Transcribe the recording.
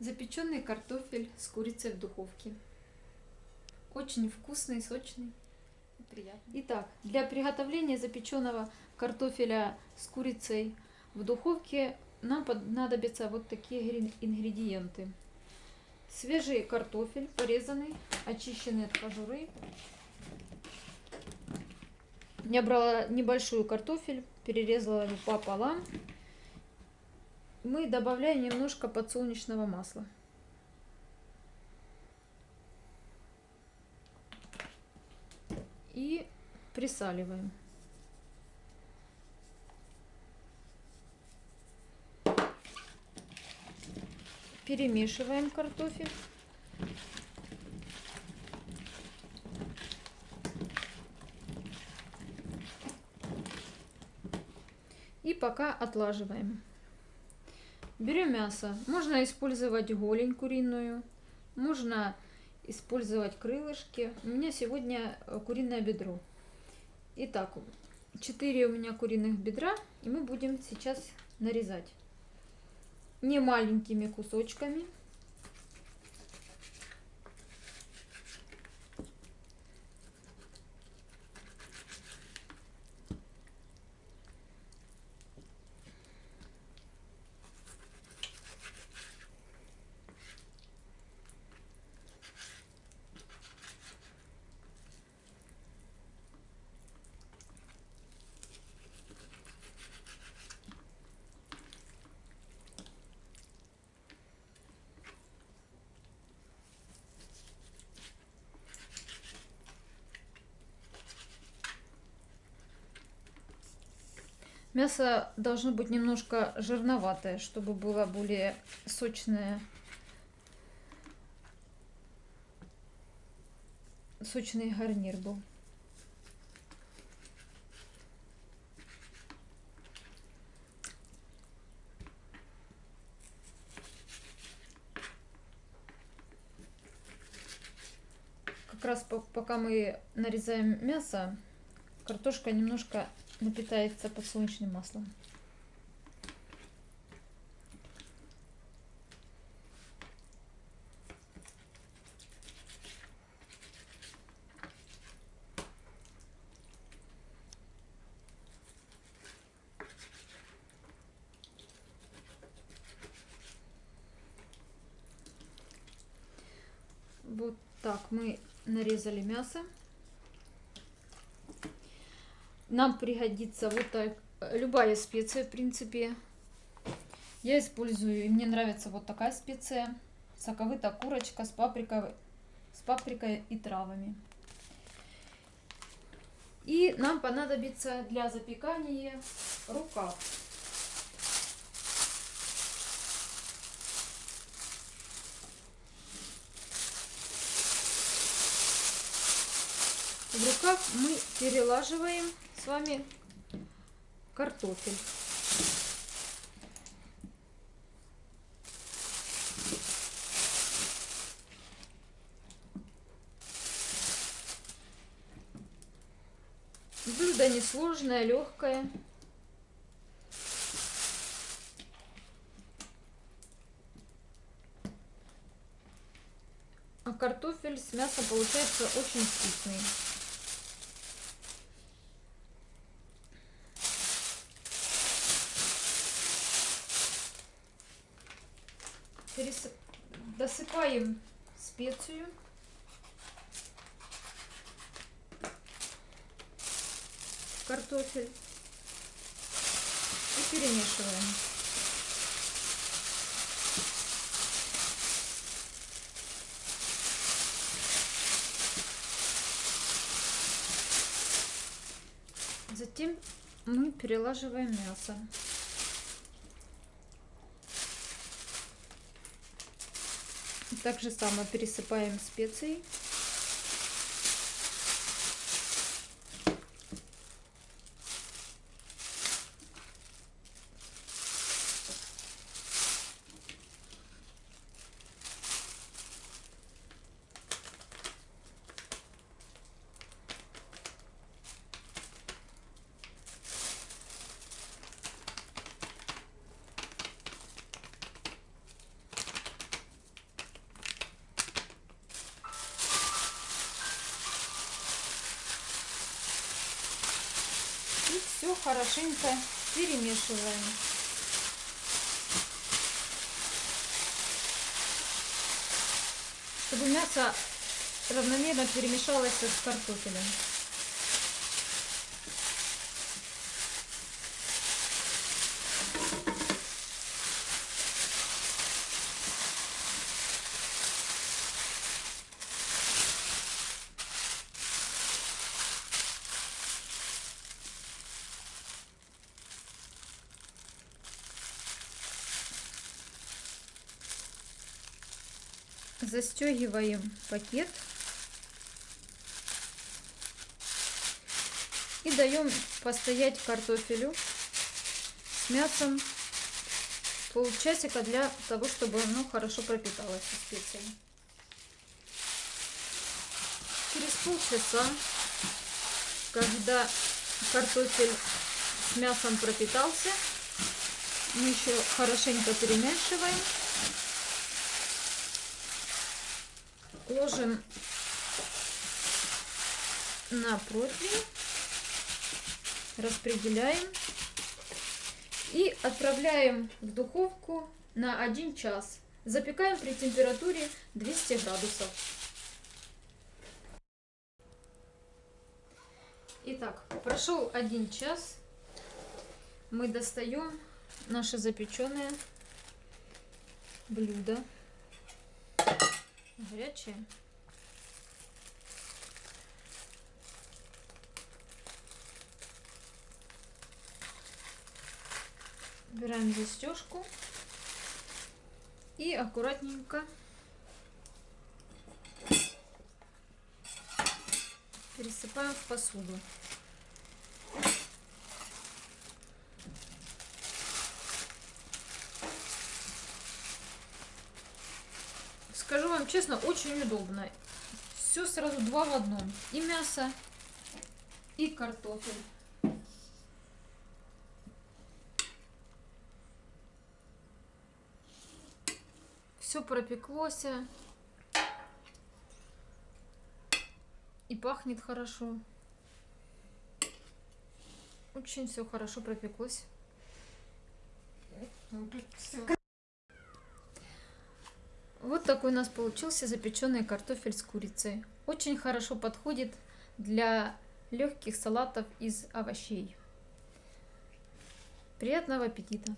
Запеченный картофель с курицей в духовке. Очень вкусный, сочный и приятный. Итак, для приготовления запеченного картофеля с курицей в духовке нам понадобятся вот такие ингредиенты. Свежий картофель, порезанный, очищенный от кожуры. Я брала небольшую картофель, перерезала его пополам мы добавляем немножко подсолнечного масла. И присаливаем. Перемешиваем картофель. И пока отлаживаем. Берем мясо. Можно использовать голень куриную, можно использовать крылышки. У меня сегодня э, куриное бедро. Итак, 4 у меня куриных бедра, и мы будем сейчас нарезать не маленькими кусочками. Мясо должно быть немножко жирноватое, чтобы было более сочное. Сочный гарнир был. Как раз пока мы нарезаем мясо, картошка немножко напитается подсолнечным маслом. Вот так мы нарезали мясо нам пригодится вот так, любая специя, в принципе. Я использую, и мне нравится вот такая специя. Соковытая курочка с паприкой, с паприкой и травами. И нам понадобится для запекания рукав. В рукав мы перелаживаем вами картофель. Блюдо несложное, легкое. А картофель с мясом получается очень вкусный. Пересып... досыпаем специю. Картофель. И перемешиваем. Затем мы перелаживаем мясо. Так же само пересыпаем специи. Хорошенько перемешиваем. Чтобы мясо равномерно перемешалось с картофелем. Застегиваем пакет и даем постоять картофелю с мясом полчасика для того, чтобы оно хорошо пропиталось специями. Через полчаса, когда картофель с мясом пропитался, мы еще хорошенько перемешиваем. Ложим на противень, распределяем и отправляем в духовку на 1 час. Запекаем при температуре 200 градусов. Итак, прошел один час. Мы достаем наше запеченное блюдо. Горячее. Убираем застежку и аккуратненько пересыпаем в посуду. Скажу вам честно, очень удобно. Все сразу два в одном. И мясо, и картофель. Все пропеклось. И пахнет хорошо. Очень все хорошо пропеклось. Вот такой у нас получился запеченный картофель с курицей. Очень хорошо подходит для легких салатов из овощей. Приятного аппетита!